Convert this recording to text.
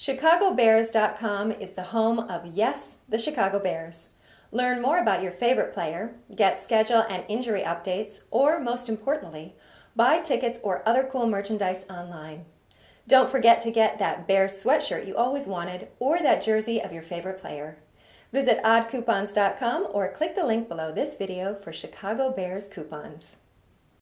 ChicagoBears.com is the home of Yes, the Chicago Bears. Learn more about your favorite player, get schedule and injury updates, or most importantly, buy tickets or other cool merchandise online. Don't forget to get that Bears sweatshirt you always wanted or that jersey of your favorite player. Visit oddcoupons.com or click the link below this video for Chicago Bears coupons.